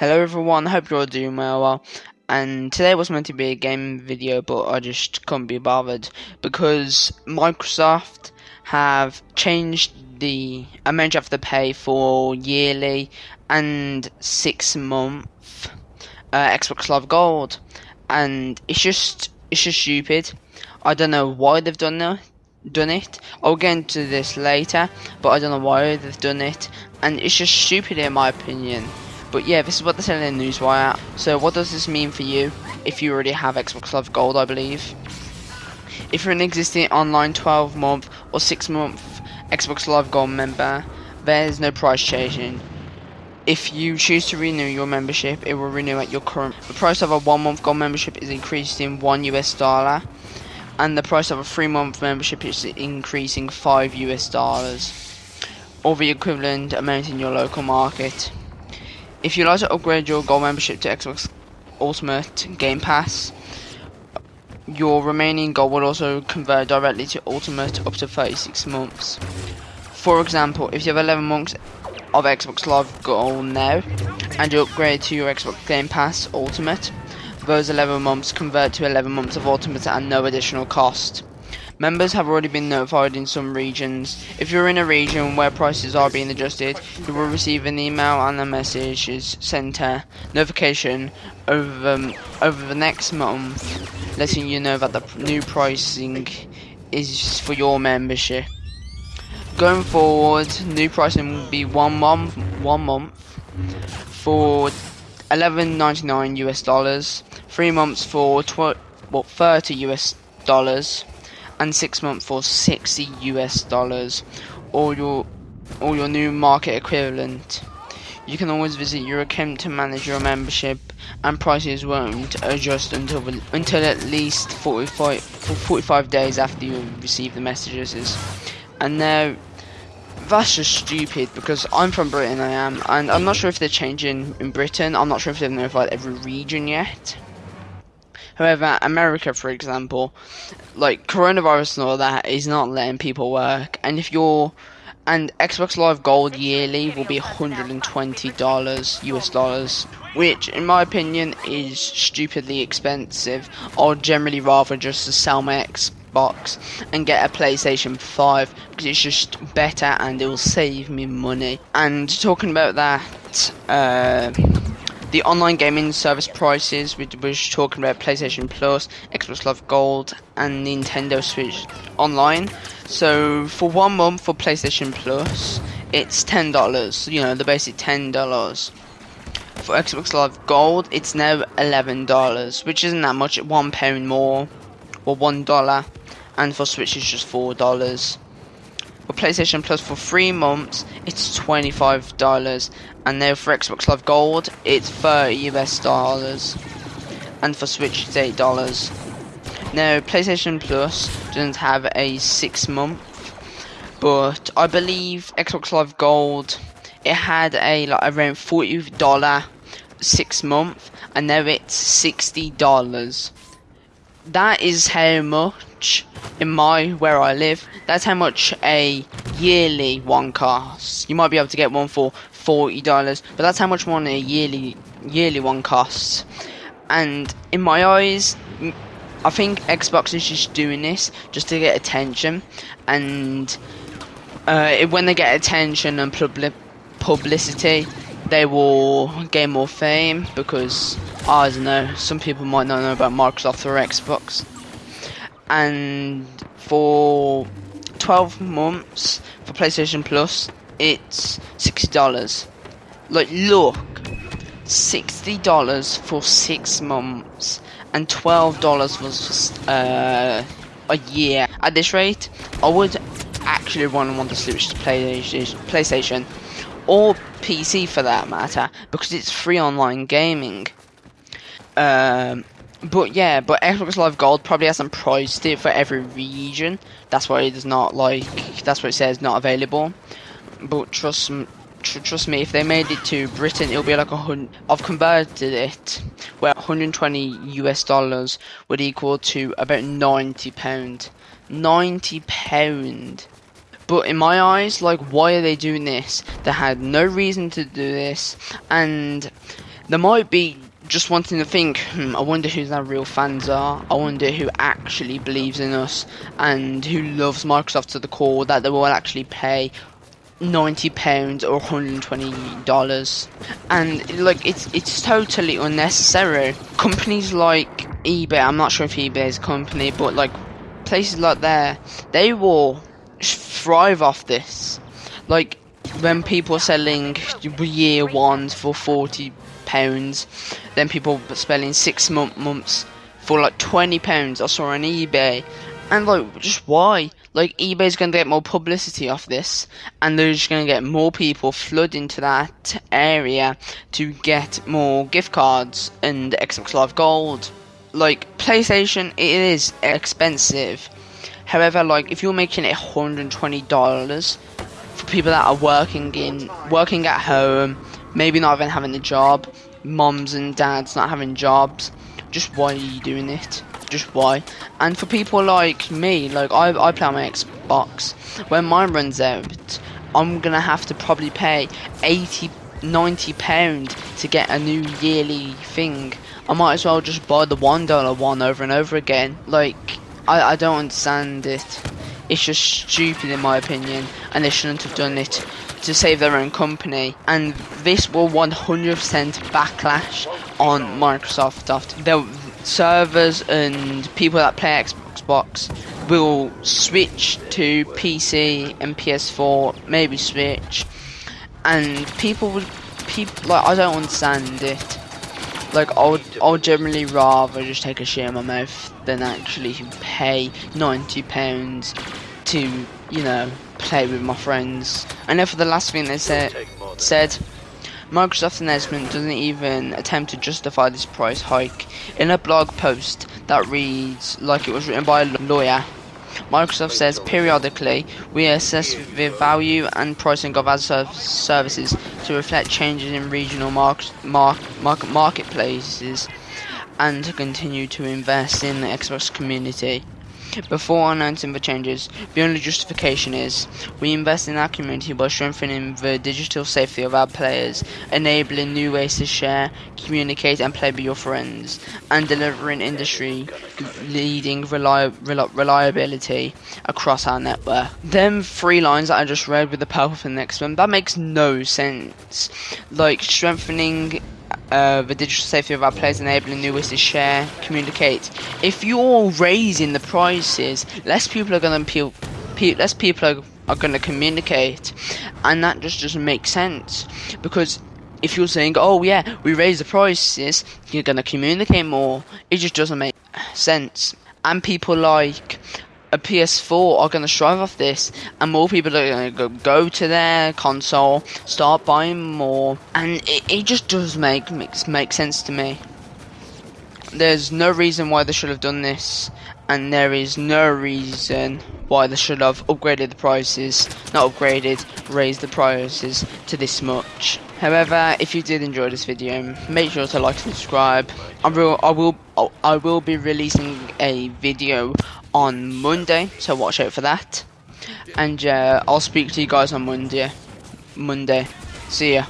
Hello everyone, hope you're all doing well. And today was meant to be a game video, but I just couldn't be bothered because Microsoft have changed the amount you have to pay for yearly and six month uh, Xbox Live Gold, and it's just it's just stupid. I don't know why they've done that done it. I'll get into this later, but I don't know why they've done it, and it's just stupid in my opinion. But yeah, this is what they're telling in Newswire. So what does this mean for you? If you already have Xbox Live Gold, I believe. If you're an existing online 12 month or 6 month Xbox Live Gold member, there's no price changing. If you choose to renew your membership, it will renew at your current. The price of a one month gold membership is increased in one US dollar, and the price of a three month membership is increasing five US dollars, or the equivalent amount in your local market. If you'd like to upgrade your gold membership to Xbox Ultimate Game Pass, your remaining gold will also convert directly to Ultimate up to 36 months. For example, if you have 11 months of Xbox Live Gold now, and you upgrade to your Xbox Game Pass Ultimate, those 11 months convert to 11 months of Ultimate at no additional cost. Members have already been notified in some regions. If you're in a region where prices are being adjusted, you will receive an email and a message center notification over um, over the next month, letting you know that the new pricing is for your membership. Going forward, new pricing will be one month, one month for 11.99 US dollars, three months for what 30 US dollars and six months for 60 US dollars or your or your new market equivalent. You can always visit your account to manage your membership and prices won't adjust until until at least 45 45 days after you receive the messages. And now that's just stupid because I'm from Britain I am and I'm not sure if they're changing in Britain. I'm not sure if they've notified every region yet. However, America, for example, like coronavirus and all that is not letting people work. And if you're and Xbox Live Gold yearly will be $120 US dollars, which in my opinion is stupidly expensive. I'd generally rather just sell my Xbox and get a PlayStation 5 because it's just better and it will save me money. And talking about that, uh, the online gaming service prices, we were talking about PlayStation Plus, Xbox Live Gold, and Nintendo Switch Online. So for one month for PlayStation Plus, it's ten dollars. You know the basic ten dollars. For Xbox Live Gold, it's now eleven dollars, which isn't that much. One pound more, or one dollar, and for Switch it's just four dollars. For PlayStation Plus for three months, it's twenty-five dollars, and now for Xbox Live Gold, it's thirty US dollars, and for Switch it's eight dollars. Now PlayStation Plus doesn't have a six-month, but I believe Xbox Live Gold it had a like around forty dollar six month, and now it's sixty dollars. That is how much in my where I live. That's how much a yearly one costs. You might be able to get one for forty dollars, but that's how much one a yearly yearly one costs. And in my eyes, I think Xbox is just doing this just to get attention, and uh, when they get attention and publi- publicity, they will gain more fame because I don't know. Some people might not know about Microsoft or Xbox, and for 12 months for PlayStation Plus, it's $60. Like, look, $60 for six months and $12 for uh, a year. At this rate, I would actually run want to switch to PlayStation or PC for that matter because it's free online gaming. Um, but yeah, but Xbox Live Gold probably hasn't priced it for every region. That's why it's not like that's what it says not available. But trust tr trust me, if they made it to Britain, it'll be like a hundred. I've converted it where 120 US dollars would equal to about 90 pound. 90 pound. But in my eyes, like, why are they doing this? They had no reason to do this, and there might be just wanting to think, hmm, I wonder who their real fans are. I wonder who actually believes in us and who loves Microsoft to the core that they will actually pay ninety pounds or hundred twenty dollars, and like it's it's totally unnecessary. Companies like eBay, I'm not sure if eBay is a company, but like places like there, they will thrive off this. Like when people are selling year ones for forty pounds, then people are spending six month months for like twenty pounds. I saw on eBay, and like just why? Like eBay's gonna get more publicity off this, and they're just gonna get more people flood into that area to get more gift cards and Xbox Live Gold. Like PlayStation, it is expensive. However, like if you're making it $120 for people that are working in working at home, maybe not even having a job, moms and dads not having jobs, just why are you doing it? Just why? And for people like me, like I, I play on my Xbox. When mine runs out, I'm gonna have to probably pay 80, 90 pound to get a new yearly thing. I might as well just buy the one dollar one over and over again. Like I, I don't understand it. It's just stupid in my opinion, and they shouldn't have done it to save their own company. And this will 100% backlash on Microsoft. Their servers and people that play Xbox will switch to PC and PS4, maybe Switch, and people would people like I don't understand it. Like I would, I would generally rather just take a shit in my mouth than actually pay ninety pounds to, you know, play with my friends. I know for the last thing they said, said Microsoft announcement doesn't even attempt to justify this price hike. In a blog post that reads like it was written by a lawyer, Microsoft says periodically we assess the value and pricing of our services to reflect changes in regional mark, mark, market marketplaces and to continue to invest in the Xbox community. Before announcing the changes, the only justification is we invest in our community by strengthening the digital safety of our players, enabling new ways to share, communicate, and play with your friends, and delivering industry leading reli reli reliability across our network. Them three lines that I just read with the purple for the next one, that makes no sense. Like strengthening uh, the digital safety of our players, enabling new ways to share, communicate. If you're raising the prices, less people are going to pe less people are, are going to communicate, and that just doesn't make sense because if you're saying, "Oh yeah, we raise the prices," you're going to communicate more. It just doesn't make sense. And people like a PS4 are going to strive off this, and more people are going to go to their console, start buying more, and it, it just does make makes make sense to me. There's no reason why they should have done this, and there is no reason why they should have upgraded the prices, not upgraded, raised the prices to this much. However, if you did enjoy this video, make sure to like and subscribe. I will, I will, I will be releasing a video on Monday, so watch out for that. And uh, I'll speak to you guys on Monday. Monday. See ya.